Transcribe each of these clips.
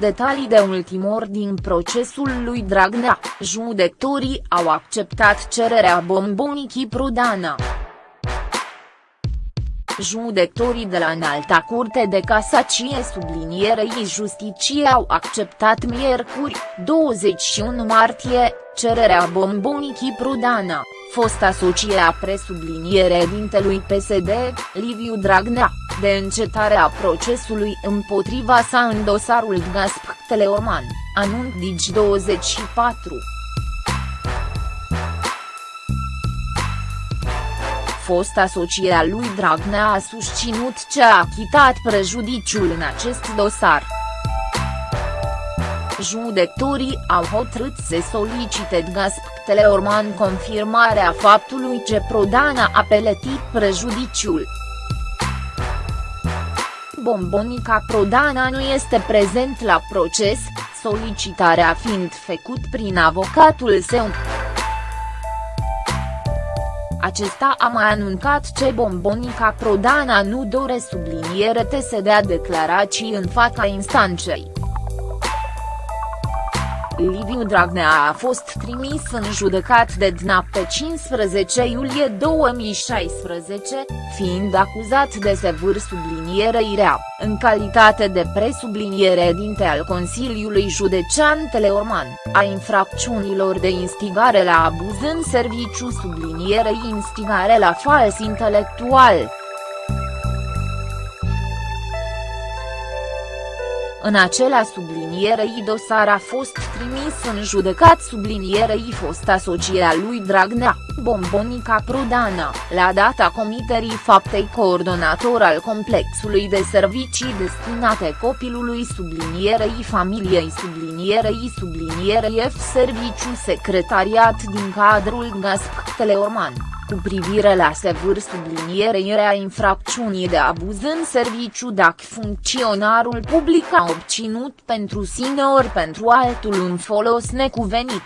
Detalii de ultimor din procesul lui Dragnea, judecătorii au acceptat cererea bombonicii Prudana. Judecătorii de la Înalta Curte de Casacie sublinierei justicie au acceptat miercuri, 21 martie, cererea bombonicii Prudana, fosta socie a presubliniere dintelui PSD, Liviu Dragnea, de încetarea procesului împotriva sa în dosarul Gasp Teleorman, anunț Digi24. fosta soție a lui Dragnea a susținut ce a achitat prejudiciul în acest dosar. Judecătorii au hotărât să solicite Gasp Teleorman confirmarea faptului ce Prodana a peletit prejudiciul. Bombonica Prodana nu este prezent la proces, solicitarea fiind făcut prin avocatul său. Acesta a mai anuncat ce Bombonica Prodana nu dore subliniere te să dea declarații în fața instanței. Liviu Dragnea a fost trimis în judecat de DNA pe 15 iulie 2016, fiind acuzat de sevâr subliniere irea, în calitate de presubliniere dinte al Consiliului Județean Teleorman, a infracțiunilor de instigare la abuz în serviciu sublinierei instigare la fals intelectual. În acela sublinierei dosar a fost trimis în judecat sublinierei fost asocia lui Dragnea, Bombonica Prudana, la data comiterii faptei coordonator al complexului de servicii destinate copilului sublinierei familiei sublinierei sublinierei F serviciu secretariat din cadrul GASP Teleorman cu privire la sevâr sublinierea infracțiunii de abuz în serviciu dacă funcționarul public a obținut pentru sine ori pentru altul un folos necuvenit.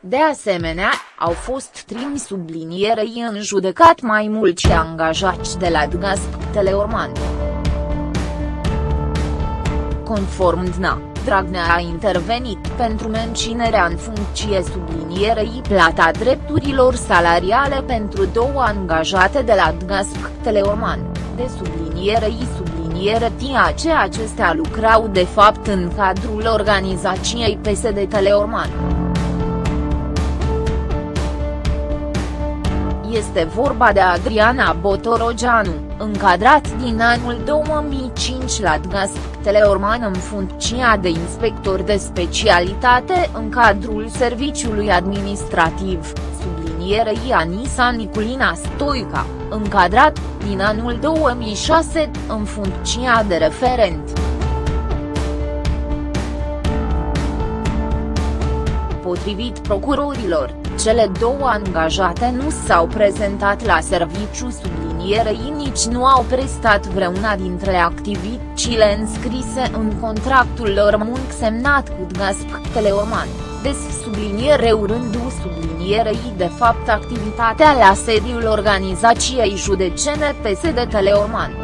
De asemenea, au fost trimis sublinierei în judecat mai mulți angajați de la DGASP Teleorman. Conform DNA. Dragnea a intervenit pentru menținerea în funcție sublinierei plata drepturilor salariale pentru două angajate de la Dgasp Teleorman, de sublinierei subliniere TIA ce acestea lucrau de fapt în cadrul organizației PSD Teleorman. Este vorba de Adriana Botorogeanu, încadrat din anul 2005 la DGASP Teleorman în funcția de inspector de specialitate în cadrul serviciului administrativ, sublinierei Anisa Niculina Stoica, încadrat, din anul 2006, în funcția de referent. Potrivit procurorilor, cele două angajate nu s-au prezentat la serviciu sublinierei nici nu au prestat vreuna dintre activitățile înscrise în contractul lor munc semnat cu Gasp Teleorman, des subliniere urându sublinierei de fapt activitatea la sediul organizației judecene PSD Teleorman.